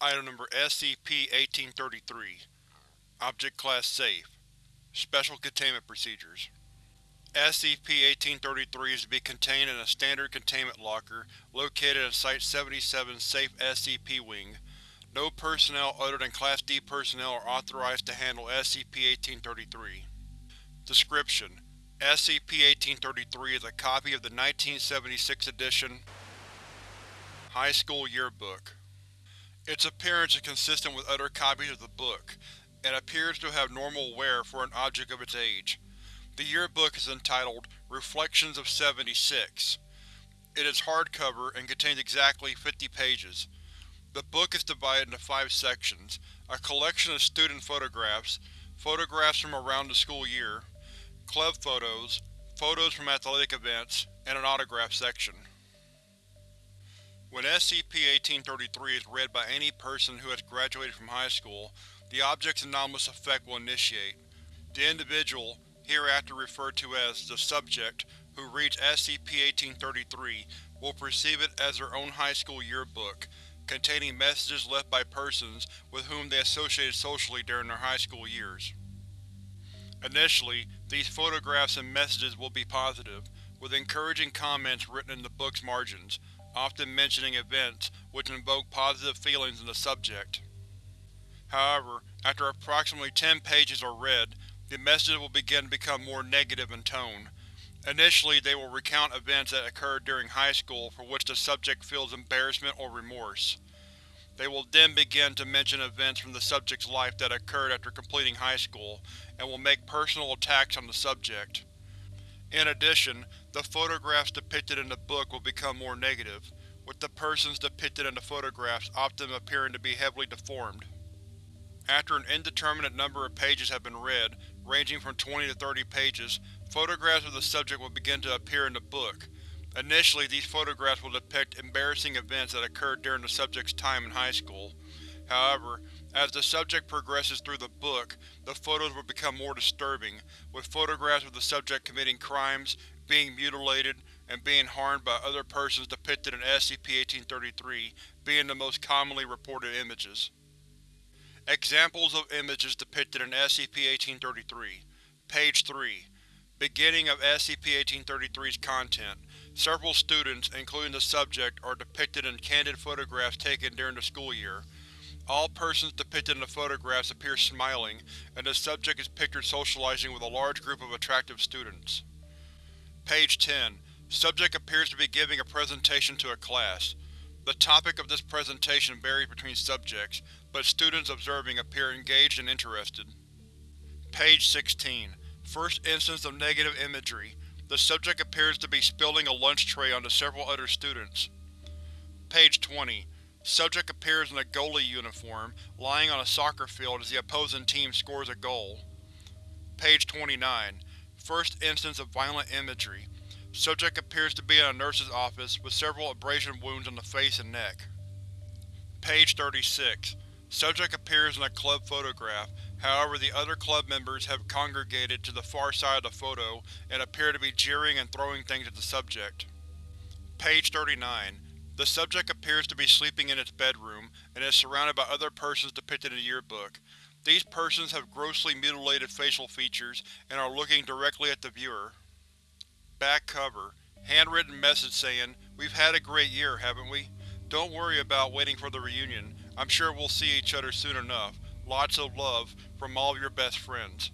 Item Number SCP-1833 Object Class Safe Special Containment Procedures SCP-1833 is to be contained in a standard containment locker located in Site-77's Safe SCP Wing. No personnel other than Class D personnel are authorized to handle SCP-1833. Description: SCP-1833 is a copy of the 1976 edition High School Yearbook. Its appearance is consistent with other copies of the book, and appears to have normal wear for an object of its age. The yearbook is entitled Reflections of 76. It is hardcover and contains exactly 50 pages. The book is divided into five sections, a collection of student photographs, photographs from around the school year, club photos, photos from athletic events, and an autograph section. When SCP-1833 is read by any person who has graduated from high school, the object's anomalous effect will initiate. The individual, hereafter referred to as the subject, who reads SCP-1833 will perceive it as their own high school yearbook, containing messages left by persons with whom they associated socially during their high school years. Initially, these photographs and messages will be positive, with encouraging comments written in the book's margins, often mentioning events which invoke positive feelings in the subject. However, after approximately 10 pages are read, the messages will begin to become more negative in tone. Initially, they will recount events that occurred during high school for which the subject feels embarrassment or remorse. They will then begin to mention events from the subject's life that occurred after completing high school, and will make personal attacks on the subject. In addition, the photographs depicted in the book will become more negative, with the persons depicted in the photographs often appearing to be heavily deformed. After an indeterminate number of pages have been read, ranging from 20 to 30 pages, photographs of the subject will begin to appear in the book. Initially, these photographs will depict embarrassing events that occurred during the subject's time in high school. However, as the subject progresses through the book, the photos will become more disturbing, with photographs of the subject committing crimes, being mutilated, and being harmed by other persons depicted in SCP-1833 being the most commonly reported images. Examples of images depicted in SCP-1833 Page 3 Beginning of SCP-1833's content Several students, including the subject, are depicted in candid photographs taken during the school year. All persons depicted in the photographs appear smiling, and the subject is pictured socializing with a large group of attractive students. Page 10. Subject appears to be giving a presentation to a class. The topic of this presentation varies between subjects, but students observing appear engaged and interested. Page 16. First instance of negative imagery. The subject appears to be spilling a lunch tray onto several other students. Page 20. Subject appears in a goalie uniform, lying on a soccer field as the opposing team scores a goal. Page 29. First instance of violent imagery. Subject appears to be in a nurse's office, with several abrasion wounds on the face and neck. Page 36. Subject appears in a club photograph, however the other club members have congregated to the far side of the photo and appear to be jeering and throwing things at the subject. Page 39. The subject appears to be sleeping in its bedroom, and is surrounded by other persons depicted in the yearbook. These persons have grossly mutilated facial features, and are looking directly at the viewer. Back cover. Handwritten message saying, We've had a great year, haven't we? Don't worry about waiting for the reunion. I'm sure we'll see each other soon enough. Lots of love, from all of your best friends.